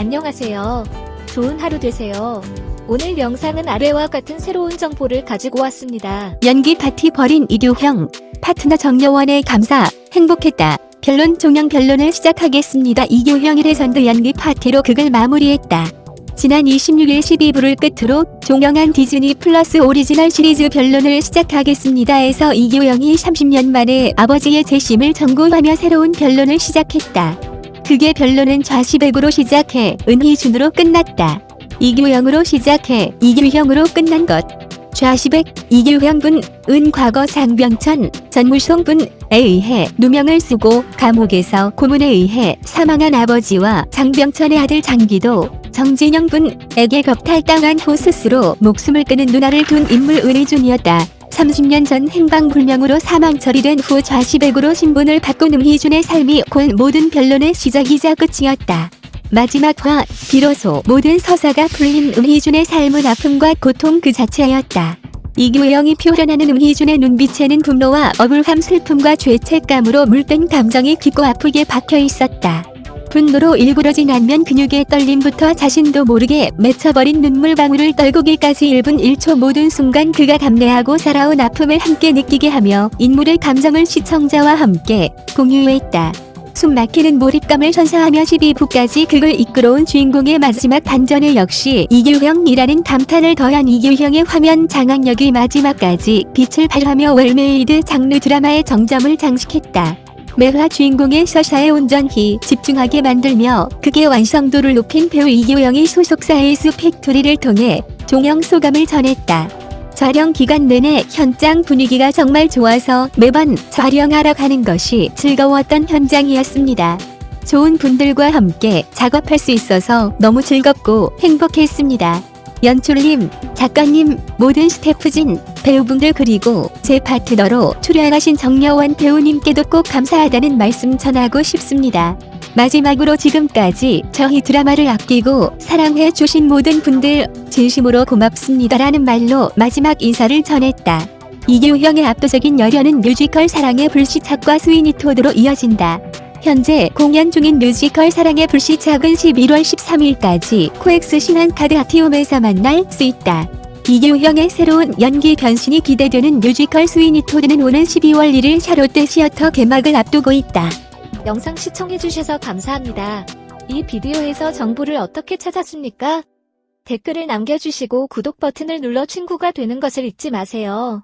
안녕하세요. 좋은 하루 되세요. 오늘 영상은 아래와 같은 새로운 정보를 가지고 왔습니다. 연기 파티 벌인 이규형, 파트너 정여원의 감사, 행복했다. 변론 종영 변론을 시작하겠습니다. 이규형 1회선도 연기 파티로 극을 마무리했다. 지난 26일 12부를 끝으로 종영한 디즈니 플러스 오리지널 시리즈 변론을 시작하겠습니다 에서 이규형이 30년 만에 아버지의 재심을 전고하며 새로운 변론을 시작했다. 극의 변론은 좌시백으로 시작해 은희준으로 끝났다. 이규영으로 시작해 이규형으로 끝난 것. 좌시백, 이규형분, 은 과거 장병천, 전무송분에 의해 누명을 쓰고 감옥에서 고문에 의해 사망한 아버지와 장병천의 아들 장기도, 정진영분에게 겁탈당한 후 스스로 목숨을 끊은 누나를 둔 인물 은희준이었다. 30년 전 행방불명으로 사망 처리된 후 좌시백으로 신분을 바꾼 음희준의 삶이 곧 모든 변론의 시작이자 끝이었다. 마지막 화, 비로소 모든 서사가 풀린 음희준의 삶은 아픔과 고통 그 자체였다. 이규영이 표현하는 음희준의 눈빛에는 분노와 억울함 슬픔과 죄책감으로 물든 감정이 깊고 아프게 박혀 있었다. 분노로 일그러진 안면 근육의 떨림부터 자신도 모르게 맺혀버린 눈물방울을 떨구기까지 1분 1초 모든 순간 그가 감내하고 살아온 아픔을 함께 느끼게 하며 인물의 감정을 시청자와 함께 공유했다. 숨 막히는 몰입감을 선사하며 12부까지 극을 이끌어온 주인공의 마지막 반전에 역시 이규형이라는 감탄을 더한 이규형의 화면 장악력이 마지막까지 빛을 발하며 웰메이드 장르 드라마의 정점을 장식했다. 매화 주인공의 서사에 온전히 집중하게 만들며 극의 완성도를 높인 배우 이규형이 소속사 에이스 팩토리를 통해 종영 소감을 전했다. 촬영 기간 내내 현장 분위기가 정말 좋아서 매번 촬영하러 가는 것이 즐거웠던 현장이었습니다. 좋은 분들과 함께 작업할 수 있어서 너무 즐겁고 행복했습니다. 연출님, 작가님, 모든 스태프진, 배우분들 그리고 제 파트너로 출연하신 정여원 배우님께도 꼭 감사하다는 말씀 전하고 싶습니다. 마지막으로 지금까지 저희 드라마를 아끼고 사랑해 주신 모든 분들 진심으로 고맙습니다라는 말로 마지막 인사를 전했다. 이규형의 압도적인 열연은 뮤지컬 사랑의 불시착과 스위니 토드로 이어진다. 현재 공연 중인 뮤지컬 사랑의 불시착은 11월 13일까지 코엑스 신한카드 아티움에서 만날 수 있다. 이규형의 새로운 연기 변신이 기대되는 뮤지컬 스위니 토드는 오는 12월 1일 샤롯데 시어터 개막을 앞두고 있다. 영상 시청해주셔서 감사합니다. 이 비디오에서 정보를 어떻게 찾았습니까? 댓글을 남겨주시고 구독 버튼을 눌러 친구가 되는 것을 잊지 마세요.